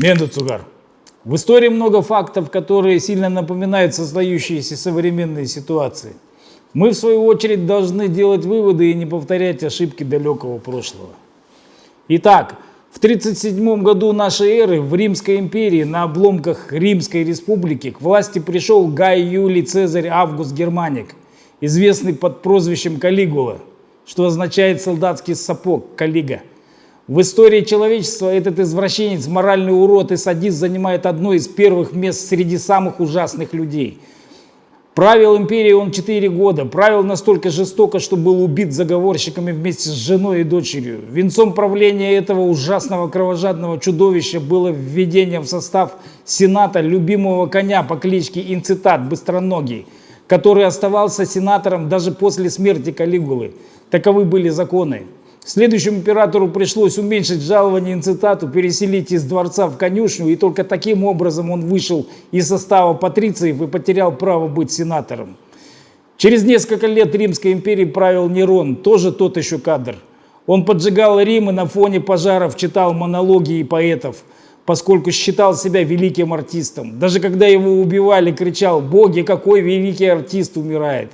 Менду Цугар. В истории много фактов, которые сильно напоминают создающиеся современные ситуации. Мы, в свою очередь, должны делать выводы и не повторять ошибки далекого прошлого. Итак, в 37 году нашей эры в Римской империи на обломках Римской республики к власти пришел Гай Юлий Цезарь Август Германик, известный под прозвищем Калигула, что означает солдатский сапог, Калига. В истории человечества этот извращенец, моральный урод и садист занимает одно из первых мест среди самых ужасных людей – Правил империей он 4 года, правил настолько жестоко, что был убит заговорщиками вместе с женой и дочерью. Венцом правления этого ужасного кровожадного чудовища было введение в состав Сената любимого коня по кличке Инцитат Быстроногий, который оставался сенатором даже после смерти Калигулы. Таковы были законы. Следующему императору пришлось уменьшить жалование инцитату, переселить из дворца в конюшню, и только таким образом он вышел из состава патрициев и потерял право быть сенатором. Через несколько лет Римской империи правил Нерон, тоже тот еще кадр. Он поджигал Рим и на фоне пожаров читал монологи и поэтов, поскольку считал себя великим артистом. Даже когда его убивали, кричал «Боги, какой великий артист умирает!»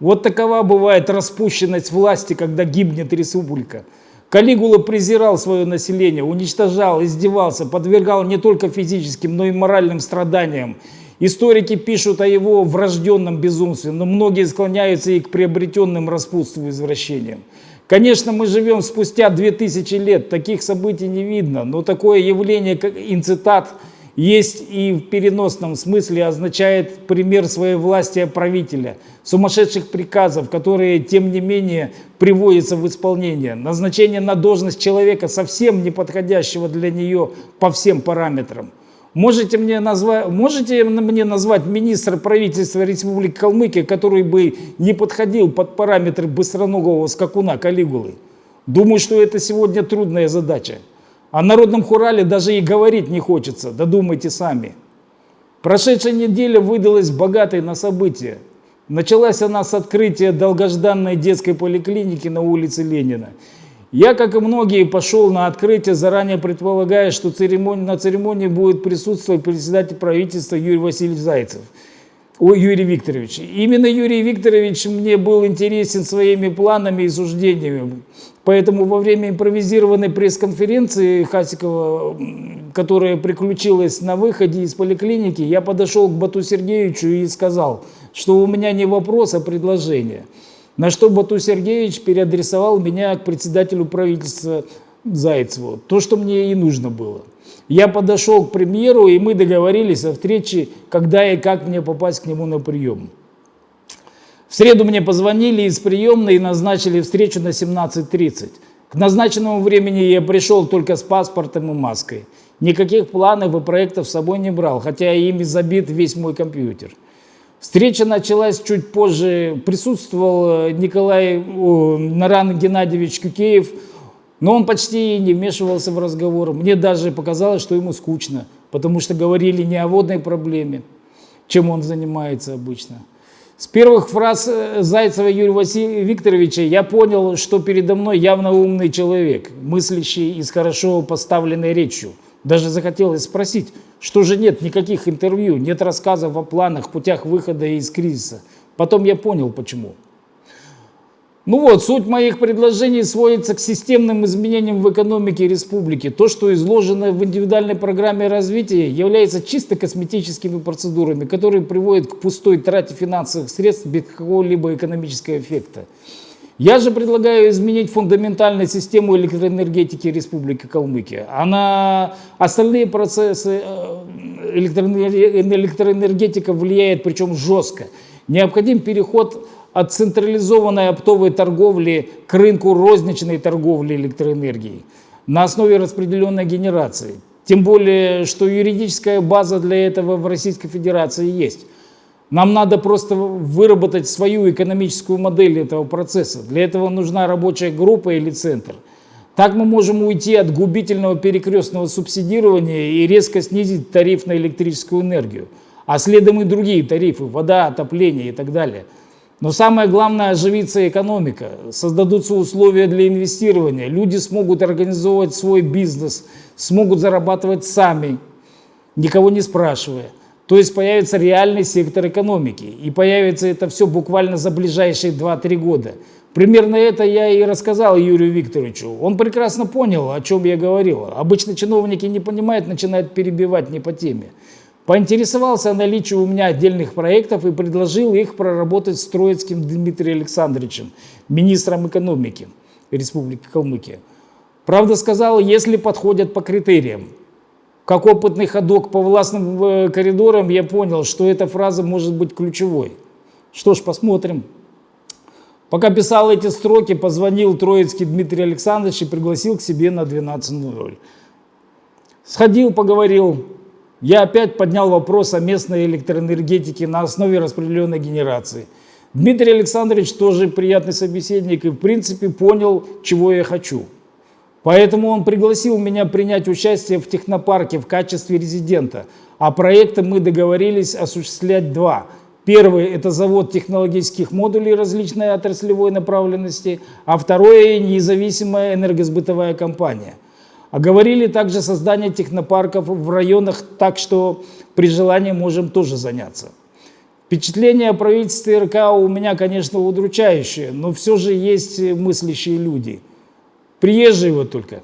Вот такова бывает распущенность власти, когда гибнет республика. Калигула презирал свое население, уничтожал, издевался, подвергал не только физическим, но и моральным страданиям. Историки пишут о его врожденном безумстве, но многие склоняются и к приобретенным распутству и извращениям. Конечно, мы живем спустя 2000 лет, таких событий не видно, но такое явление, как инцитат – есть и в переносном смысле означает пример своей власти правителя, сумасшедших приказов, которые, тем не менее, приводятся в исполнение, назначение на должность человека, совсем не подходящего для нее по всем параметрам. Можете мне, назвать, можете мне назвать министра правительства Республики Калмыкия, который бы не подходил под параметры быстроногого скакуна Калигулы? Думаю, что это сегодня трудная задача. О народном хурале даже и говорить не хочется, додумайте сами. Прошедшая неделя выдалась богатой на события. Началась она с открытия долгожданной детской поликлиники на улице Ленина. Я, как и многие, пошел на открытие, заранее предполагая, что церемонии, на церемонии будет присутствовать председатель правительства Юрий Васильевич Зайцев. Ой, Юрий Викторович. Именно Юрий Викторович мне был интересен своими планами и суждениями. Поэтому во время импровизированной пресс-конференции Хасикова, которая приключилась на выходе из поликлиники, я подошел к Бату Сергеевичу и сказал, что у меня не вопрос, а предложение. На что Бату Сергеевич переадресовал меня к председателю правительства Зайцеву. То, что мне и нужно было. Я подошел к премьеру, и мы договорились о встрече, когда и как мне попасть к нему на прием. В среду мне позвонили из приемной и назначили встречу на 17.30. К назначенному времени я пришел только с паспортом и маской. Никаких планов и проектов с собой не брал, хотя ими забит весь мой компьютер. Встреча началась чуть позже. Присутствовал Николай о, Наран Геннадьевич Кюкеев, но он почти не вмешивался в разговор. Мне даже показалось, что ему скучно, потому что говорили не о водной проблеме, чем он занимается обычно. С первых фраз э, Зайцева Юрия Васильевича Викторовича я понял, что передо мной явно умный человек, мыслящий и с хорошо поставленной речью. Даже захотелось спросить, что же нет никаких интервью, нет рассказов о планах, путях выхода из кризиса. Потом я понял, почему. Ну вот, суть моих предложений сводится к системным изменениям в экономике республики. То, что изложено в индивидуальной программе развития, является чисто косметическими процедурами, которые приводят к пустой трате финансовых средств без какого-либо экономического эффекта. Я же предлагаю изменить фундаментальную систему электроэнергетики Республики Калмыкия. А на остальные процессы э, электроэнергетика влияет, причем жестко. Необходим переход от централизованной оптовой торговли к рынку розничной торговли электроэнергией на основе распределенной генерации. Тем более, что юридическая база для этого в Российской Федерации есть. Нам надо просто выработать свою экономическую модель этого процесса. Для этого нужна рабочая группа или центр. Так мы можем уйти от губительного перекрестного субсидирования и резко снизить тариф на электрическую энергию, а следом и другие тарифы, вода, отопление и так далее – Но самое главное – оживится экономика, создадутся условия для инвестирования, люди смогут организовывать свой бизнес, смогут зарабатывать сами, никого не спрашивая. То есть появится реальный сектор экономики. И появится это все буквально за ближайшие 2-3 года. Примерно это я и рассказал Юрию Викторовичу. Он прекрасно понял, о чем я говорил. Обычно чиновники не понимают, начинают перебивать не по теме. Поинтересовался о наличии у меня отдельных проектов и предложил их проработать с Троицким Дмитрием Александровичем, министром экономики Республики Калмыкия. Правда сказал, если подходят по критериям. Как опытный ходок по властным э, коридорам я понял, что эта фраза может быть ключевой. Что ж, посмотрим. Пока писал эти строки, позвонил Троицкий Дмитрий Александрович и пригласил к себе на 12.00. Сходил, поговорил. Я опять поднял вопрос о местной электроэнергетике на основе распределенной генерации. Дмитрий Александрович тоже приятный собеседник и в принципе понял, чего я хочу. Поэтому он пригласил меня принять участие в технопарке в качестве резидента. А проекты мы договорились осуществлять два. Первый – это завод технологических модулей различной отраслевой направленности, а второе – независимая энергосбытовая компания. Оговорили также создание технопарков в районах, так что при желании можем тоже заняться. Впечатление о правительстве РК у меня, конечно, удручающее, но все же есть мыслящие люди – Приезжие вот только.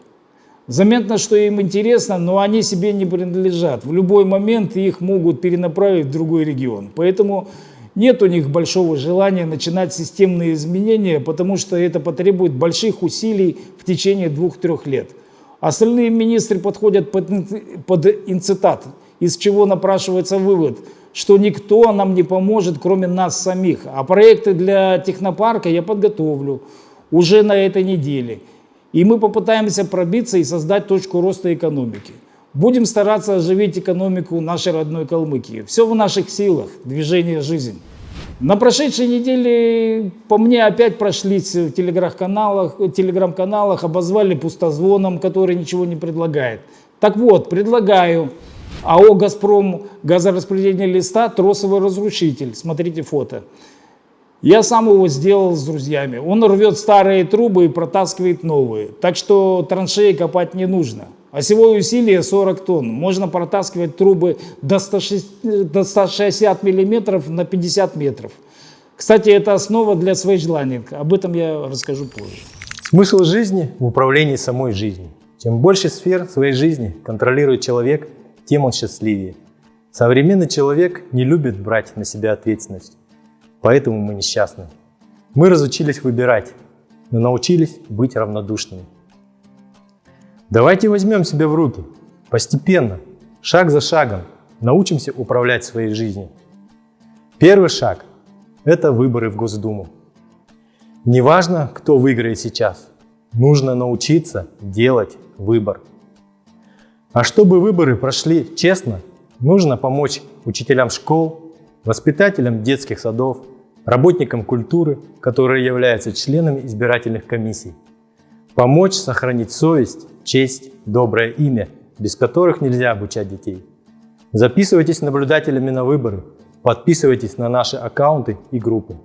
Заметно, что им интересно, но они себе не принадлежат. В любой момент их могут перенаправить в другой регион. Поэтому нет у них большого желания начинать системные изменения, потому что это потребует больших усилий в течение двух-трех лет. Остальные министры подходят под, под инцитат, из чего напрашивается вывод, что никто нам не поможет, кроме нас самих. А проекты для технопарка я подготовлю уже на этой неделе. И мы попытаемся пробиться и создать точку роста экономики. Будем стараться оживить экономику нашей родной Калмыкии. Все в наших силах, движение жизнь. На прошедшей неделе по мне опять прошлись в телеграм-каналах, телеграм-каналах обозвали пустозвоном, который ничего не предлагает. Так вот, предлагаю АО «Газпром» газораспределение листа «Тросовый разрушитель». Смотрите фото. Я сам его сделал с друзьями. Он рвет старые трубы и протаскивает новые. Так что траншеи копать не нужно. Осевое усилие 40 тонн. Можно протаскивать трубы до, 160, до 160 миллиметров на 50 метров. Кстати, это основа для свейджлайнинга. Об этом я расскажу позже. Смысл жизни в управлении самой жизнью. Чем больше сфер своей жизни контролирует человек, тем он счастливее. Современный человек не любит брать на себя ответственность. Поэтому мы несчастны. Мы разучились выбирать, но научились быть равнодушными. Давайте возьмем себя в руки. Постепенно, шаг за шагом, научимся управлять своей жизнью. Первый шаг – это выборы в Госдуму. Неважно, кто выиграет сейчас, нужно научиться делать выбор. А чтобы выборы прошли честно, нужно помочь учителям школ, воспитателям детских садов, работникам культуры, которые являются членами избирательных комиссий. Помочь сохранить совесть, честь, доброе имя, без которых нельзя обучать детей. Записывайтесь наблюдателями на выборы, подписывайтесь на наши аккаунты и группы.